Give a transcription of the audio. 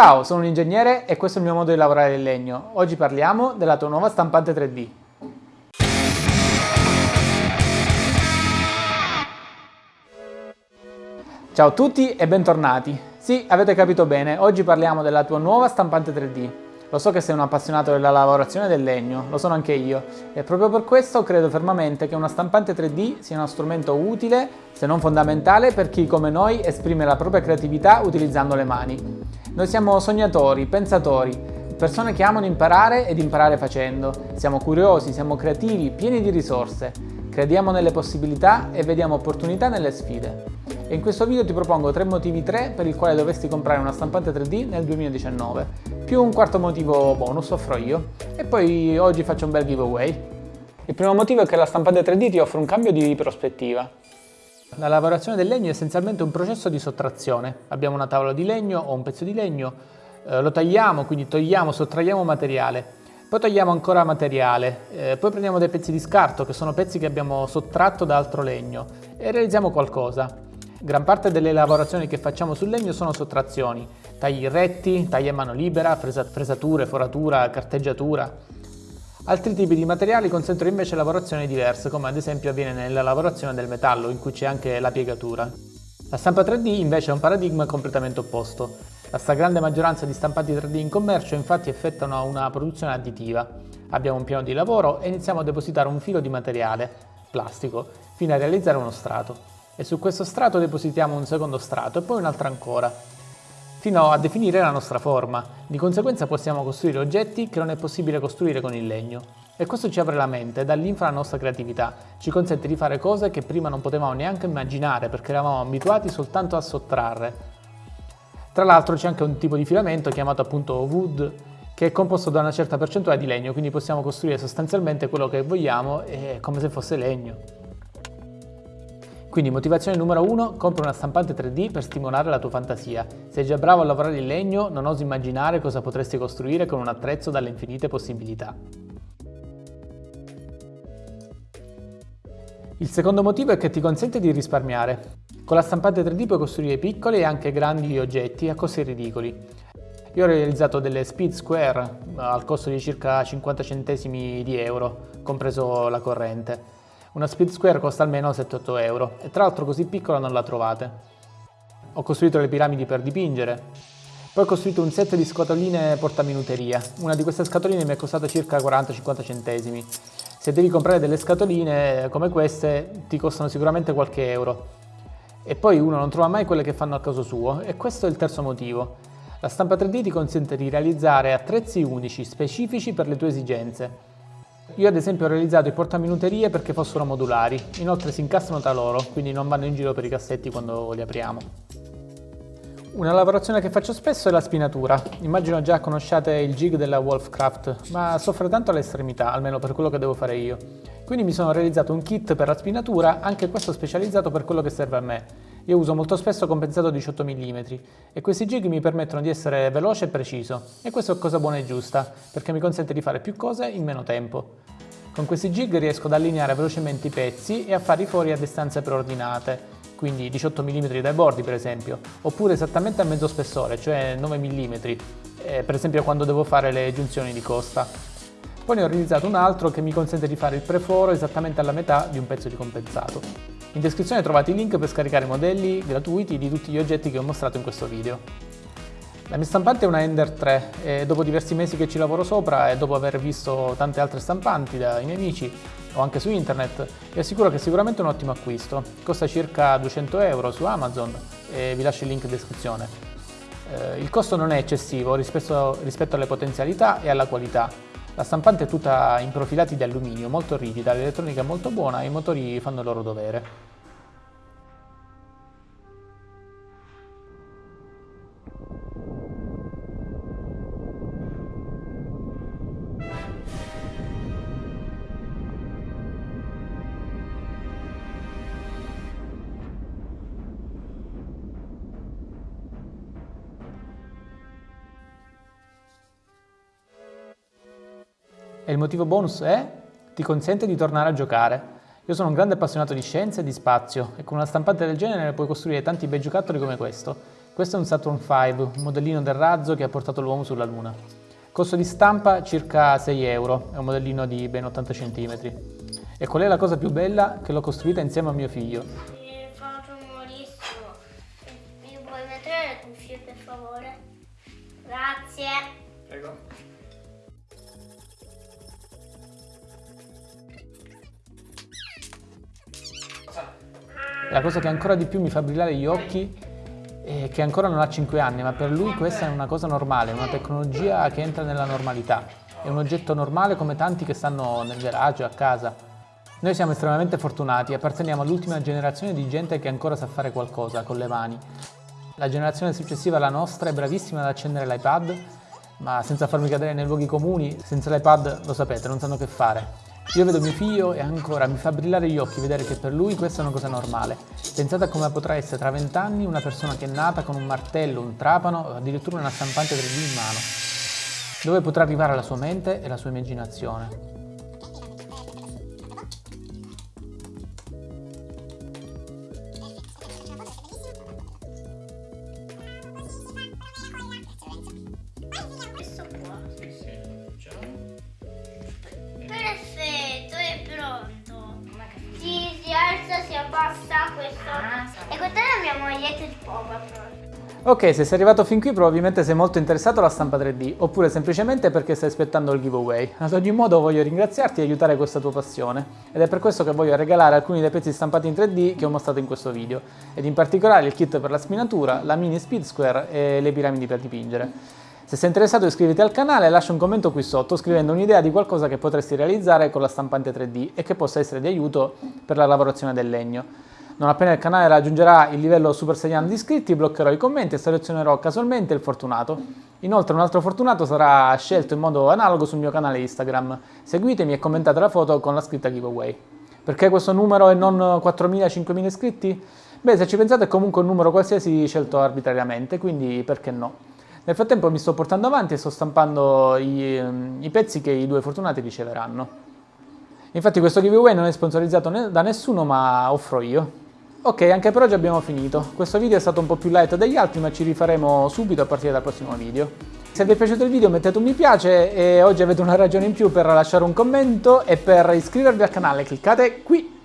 Ciao, sono un ingegnere e questo è il mio modo di lavorare il legno. Oggi parliamo della tua nuova stampante 3D. Ciao a tutti e bentornati. Sì, avete capito bene, oggi parliamo della tua nuova stampante 3D. Lo so che sei un appassionato della lavorazione del legno, lo sono anche io, e proprio per questo credo fermamente che una stampante 3D sia uno strumento utile, se non fondamentale, per chi come noi esprime la propria creatività utilizzando le mani. Noi siamo sognatori, pensatori, persone che amano imparare ed imparare facendo. Siamo curiosi, siamo creativi, pieni di risorse. Crediamo nelle possibilità e vediamo opportunità nelle sfide. E in questo video ti propongo tre motivi 3 per il quale dovresti comprare una stampante 3D nel 2019, più un quarto motivo bonus offro io, e poi oggi faccio un bel giveaway. Il primo motivo è che la stampante 3D ti offre un cambio di prospettiva. La lavorazione del legno è essenzialmente un processo di sottrazione. Abbiamo una tavola di legno o un pezzo di legno, eh, lo tagliamo, quindi togliamo, sottraiamo materiale, poi togliamo ancora materiale, eh, poi prendiamo dei pezzi di scarto che sono pezzi che abbiamo sottratto da altro legno e realizziamo qualcosa. Gran parte delle lavorazioni che facciamo sul legno sono sottrazioni, tagli retti, tagli a mano libera, fresature, foratura, carteggiatura. Altri tipi di materiali consentono invece lavorazioni diverse, come ad esempio avviene nella lavorazione del metallo, in cui c'è anche la piegatura. La stampa 3D invece è un paradigma completamente opposto. La stragrande maggioranza di stampati 3D in commercio infatti effettuano una produzione additiva. Abbiamo un piano di lavoro e iniziamo a depositare un filo di materiale, plastico, fino a realizzare uno strato e su questo strato depositiamo un secondo strato e poi un altro ancora, fino a definire la nostra forma. Di conseguenza possiamo costruire oggetti che non è possibile costruire con il legno. E questo ci apre la mente, dà linfa alla nostra creatività, ci consente di fare cose che prima non potevamo neanche immaginare perché eravamo abituati soltanto a sottrarre. Tra l'altro c'è anche un tipo di filamento chiamato appunto wood che è composto da una certa percentuale di legno, quindi possiamo costruire sostanzialmente quello che vogliamo come se fosse legno. Quindi motivazione numero uno, compra una stampante 3D per stimolare la tua fantasia. Sei già bravo a lavorare in legno, non osi immaginare cosa potresti costruire con un attrezzo dalle infinite possibilità. Il secondo motivo è che ti consente di risparmiare. Con la stampante 3D puoi costruire piccoli e anche grandi oggetti a costi ridicoli. Io ho realizzato delle speed square eh, al costo di circa 50 centesimi di euro, compreso la corrente. Una speed square costa almeno 7-8 euro e tra l'altro così piccola non la trovate. Ho costruito le piramidi per dipingere. Poi ho costruito un set di scatoline portaminuteria. Una di queste scatoline mi è costata circa 40-50 centesimi. Se devi comprare delle scatoline come queste ti costano sicuramente qualche euro. E poi uno non trova mai quelle che fanno al caso suo e questo è il terzo motivo. La stampa 3D ti consente di realizzare attrezzi unici, specifici per le tue esigenze. Io ad esempio ho realizzato i portaminuterie perché fossero modulari, inoltre si incastrano tra loro, quindi non vanno in giro per i cassetti quando li apriamo. Una lavorazione che faccio spesso è la spinatura. Immagino già conosciate il jig della Wolfcraft, ma soffre tanto all'estremità, almeno per quello che devo fare io. Quindi mi sono realizzato un kit per la spinatura, anche questo specializzato per quello che serve a me. Io uso molto spesso compensato 18 mm e questi jig mi permettono di essere veloce e preciso. E questo è cosa buona e giusta, perché mi consente di fare più cose in meno tempo. Con questi jig riesco ad allineare velocemente i pezzi e a farli fuori a distanze preordinate, quindi 18 mm dai bordi per esempio, oppure esattamente a mezzo spessore, cioè 9 mm, eh, per esempio quando devo fare le giunzioni di costa. Poi ne ho realizzato un altro che mi consente di fare il preforo esattamente alla metà di un pezzo di compensato. In descrizione trovate i link per scaricare modelli gratuiti di tutti gli oggetti che ho mostrato in questo video. La mia stampante è una Ender 3 e dopo diversi mesi che ci lavoro sopra e dopo aver visto tante altre stampanti dai miei amici o anche su internet, vi assicuro che è sicuramente un ottimo acquisto. Costa circa 200 euro su Amazon e vi lascio il link in descrizione. Eh, il costo non è eccessivo rispetto alle potenzialità e alla qualità. La stampante è tutta in profilati di alluminio, molto rigida, l'elettronica è molto buona e i motori fanno il loro dovere. E il motivo bonus è? Ti consente di tornare a giocare. Io sono un grande appassionato di scienza e di spazio e con una stampante del genere puoi costruire tanti bei giocattoli come questo. Questo è un Saturn V, un modellino del razzo che ha portato l'uomo sulla Luna. Costo di stampa circa 6 euro, è un modellino di ben 80 cm. E qual è la cosa più bella? Che l'ho costruita insieme a mio figlio. Mi fa rumorissimo. Mi puoi mettere le cuffie per favore? Grazie. La cosa che ancora di più mi fa brillare gli occhi è che ancora non ha 5 anni, ma per lui questa è una cosa normale, una tecnologia che entra nella normalità. È un oggetto normale come tanti che stanno nel garage o a casa. Noi siamo estremamente fortunati, apparteniamo all'ultima generazione di gente che ancora sa fare qualcosa con le mani. La generazione successiva alla nostra è bravissima ad accendere l'iPad, ma senza farmi cadere nei luoghi comuni, senza l'iPad lo sapete, non sanno che fare. Io vedo mio figlio e ancora mi fa brillare gli occhi vedere che per lui questa è una cosa normale. Pensate a come potrà essere tra vent'anni una persona che è nata con un martello, un trapano o addirittura una stampante 3D in mano. Dove potrà arrivare la sua mente e la sua immaginazione. Ok, se sei arrivato fin qui probabilmente sei molto interessato alla stampa 3D, oppure semplicemente perché stai aspettando il giveaway. Ad ogni modo voglio ringraziarti e aiutare questa tua passione, ed è per questo che voglio regalare alcuni dei pezzi stampati in 3D che ho mostrato in questo video, ed in particolare il kit per la spinatura, la mini speed square e le piramidi per dipingere. Se sei interessato iscriviti al canale e lascia un commento qui sotto scrivendo un'idea di qualcosa che potresti realizzare con la stampante 3D e che possa essere di aiuto per la lavorazione del legno. Non appena il canale raggiungerà il livello Super Saiyan di iscritti, bloccherò i commenti e selezionerò casualmente il fortunato. Inoltre un altro fortunato sarà scelto in modo analogo sul mio canale Instagram. Seguitemi e commentate la foto con la scritta giveaway. Perché questo numero e non 4.000-5.000 iscritti? Beh, se ci pensate è comunque un numero qualsiasi scelto arbitrariamente, quindi perché no? Nel frattempo mi sto portando avanti e sto stampando i, i pezzi che i due fortunati riceveranno. Infatti questo giveaway non è sponsorizzato da nessuno, ma offro io. Ok, anche per oggi abbiamo finito. Questo video è stato un po' più light degli altri, ma ci rifaremo subito a partire dal prossimo video. Se vi è piaciuto il video mettete un mi piace e oggi avete una ragione in più per lasciare un commento e per iscrivervi al canale cliccate qui